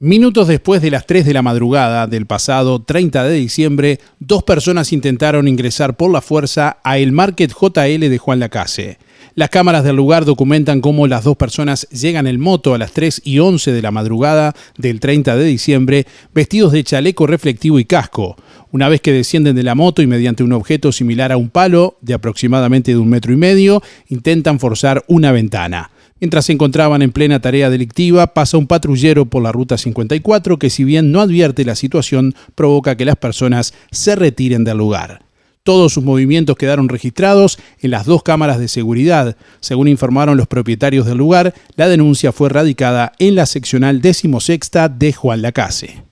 Minutos después de las 3 de la madrugada del pasado 30 de diciembre, dos personas intentaron ingresar por la fuerza a el Market JL de Juan Lacase. Las cámaras del lugar documentan cómo las dos personas llegan en moto a las 3 y 11 de la madrugada del 30 de diciembre, vestidos de chaleco reflectivo y casco. Una vez que descienden de la moto y mediante un objeto similar a un palo, de aproximadamente de un metro y medio, intentan forzar una ventana. Mientras se encontraban en plena tarea delictiva, pasa un patrullero por la ruta 54 que si bien no advierte la situación, provoca que las personas se retiren del lugar. Todos sus movimientos quedaron registrados en las dos cámaras de seguridad. Según informaron los propietarios del lugar, la denuncia fue radicada en la seccional decimosexta de Juan Lacase.